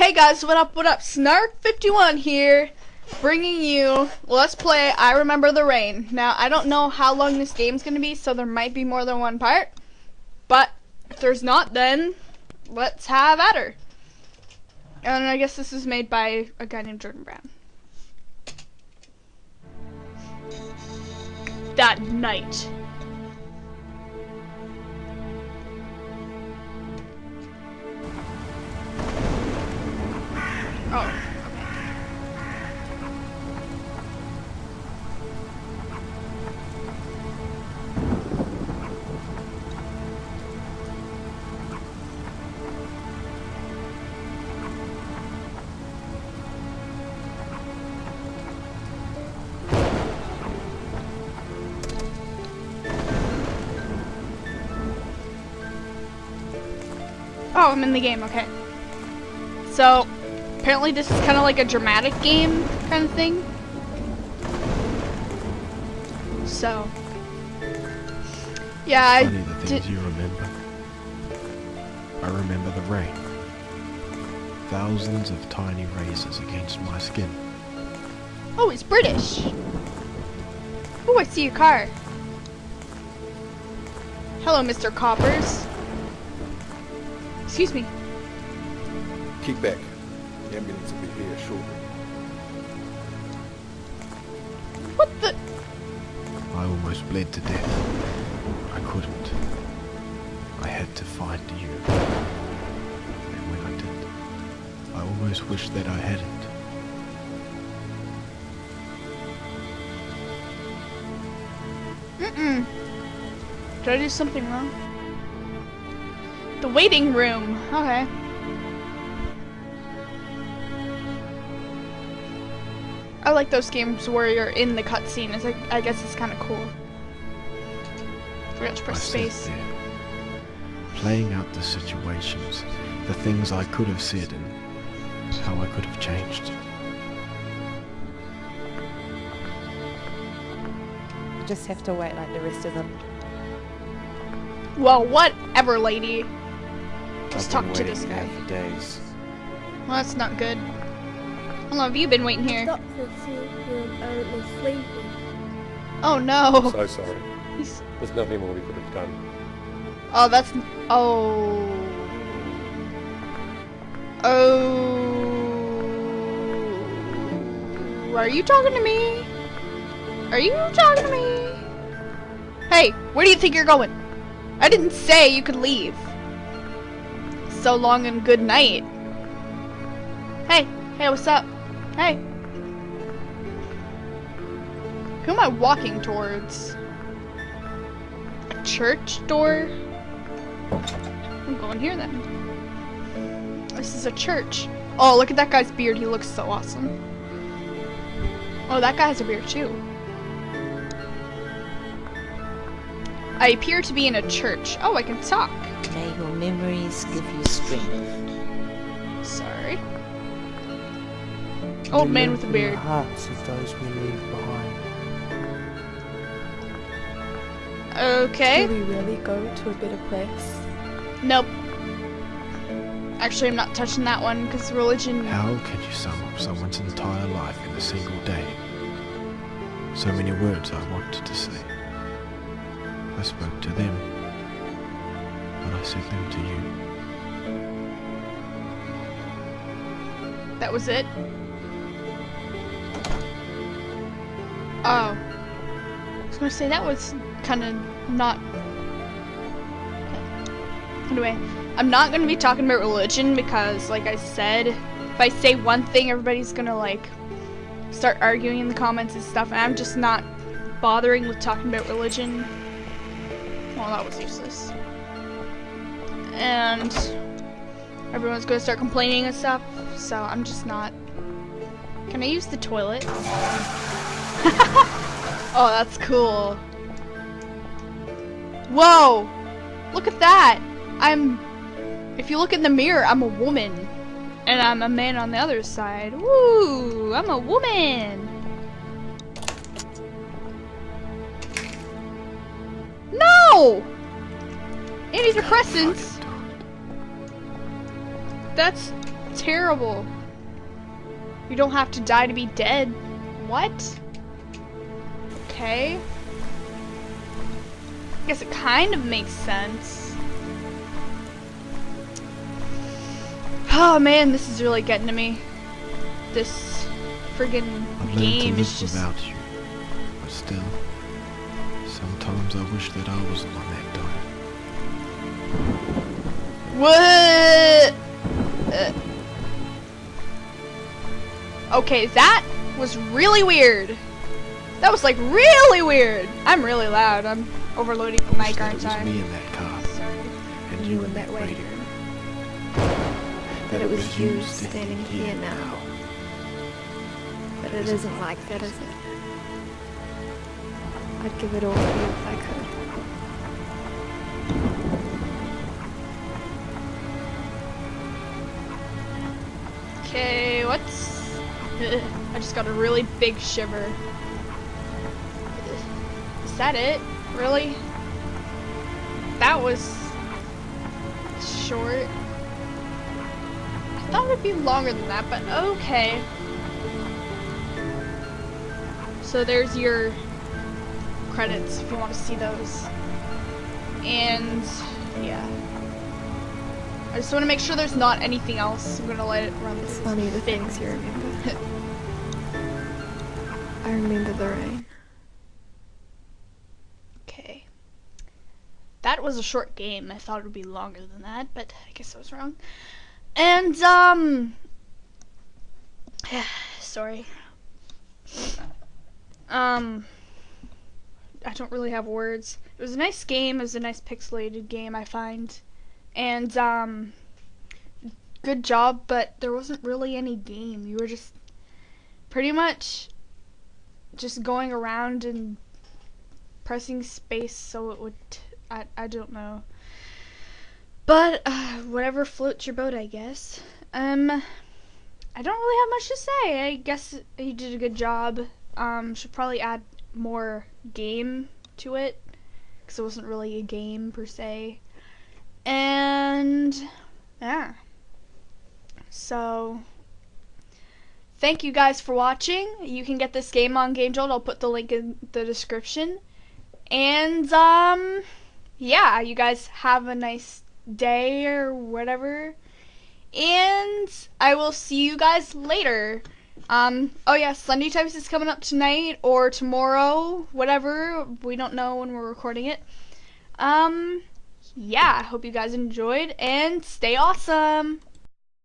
Hey guys, what up, what up? Snark51 here, bringing you Let's Play I Remember the Rain. Now, I don't know how long this game's gonna be, so there might be more than one part. But, if there's not, then let's have at her. And I guess this is made by a guy named Jordan Brown. That night. Oh. Oh, I'm in the game, okay. So, apparently this is kind of like a dramatic game kind of thing. So, yeah, I Funny the things did. you remember. I remember the rain. Thousands of tiny razors against my skin. Oh, it's British. Oh, I see a car. Hello, Mr. Coppers. Excuse me. Kick back. The ambulance will be here shortly. What the? I almost bled to death. I couldn't. I had to find you. And when I did, I almost wished that I hadn't. Mm-mm. Did I do something wrong? The waiting room. Okay. I like those games where you're in the cutscene. It's like, I guess it's kind of cool. Forgot to press sat space. there, playing out the situations, the things I could have said and how I could have changed. You just have to wait like the rest of them. Well, whatever, lady. Just I've been talk to this waiting guy. here for days. Well, that's not good. How long have you been waiting here? Doctor said you're only sleeping. Oh no. So sorry. He's- There's nothing more we could have done. Oh, that's. Oh. Oh. Are you talking to me? Are you talking to me? Hey, where do you think you're going? I didn't say you could leave. So long and good night. Hey, hey, what's up? Hey. Who am I walking towards? A church door? I'm going here then. This is a church. Oh, look at that guy's beard. He looks so awesome. Oh, that guy has a beard too. I appear to be in a church. Oh, I can talk. May your memories give you strength. Old man with a Live the beard. hearts of those we leave behind. Okay. Do we really go to a better place? Nope. Actually, I'm not touching that one because religion. How can you sum up someone's entire life in a single day? So many words I wanted to say. I spoke to them, but I said them to you. That was it. Oh. I was gonna say that was kind of not. Anyway, I'm not gonna be talking about religion because, like I said, if I say one thing, everybody's gonna like start arguing in the comments and stuff, and I'm just not bothering with talking about religion. Well, that was useless. And everyone's gonna start complaining and stuff, so I'm just not. Can I use the toilet? oh, that's cool. Whoa! Look at that! I'm. If you look in the mirror, I'm a woman. And I'm a man on the other side. Woo! I'm a woman! No! Antidepressants. That's terrible. You don't have to die to be dead. What? Okay. I guess it kind of makes sense. Oh man, this is really getting to me. This friggin' I've learned to game is just. without you, but still, sometimes I wish that I was the one that died. What? Uh. Okay, that was really weird. That was like really weird. I'm really loud. I'm overloading the mic, that aren't I? me in that car, Sorry. and You you in that that waiting That it was you standing here now. But it isn't like that, is it? I'd give it all for you if I could. Okay, what's... I just got a really big shiver. Is that it? Really? That was... short. I thought it would be longer than that, but okay. So there's your credits if you want to see those. And yeah. I just want to make sure there's not anything else. I'm gonna let it run It's funny the things you remember. I remember the rain. Okay. That was a short game. I thought it would be longer than that, but I guess I was wrong. And, um. sorry. Um. I don't really have words. It was a nice game. It was a nice pixelated game, I find. And, um. Good job, but there wasn't really any game. You were just pretty much just going around and pressing space so it would I, I don't know but uh, whatever floats your boat I guess um I don't really have much to say I guess he did a good job um should probably add more game to it because it wasn't really a game per se and yeah so thank you guys for watching. You can get this game on Game Jolt. I'll put the link in the description. And um yeah, you guys have a nice day or whatever. And I will see you guys later. Um oh yeah, Sunday Types is coming up tonight or tomorrow, whatever. We don't know when we're recording it. Um yeah, I hope you guys enjoyed and stay awesome.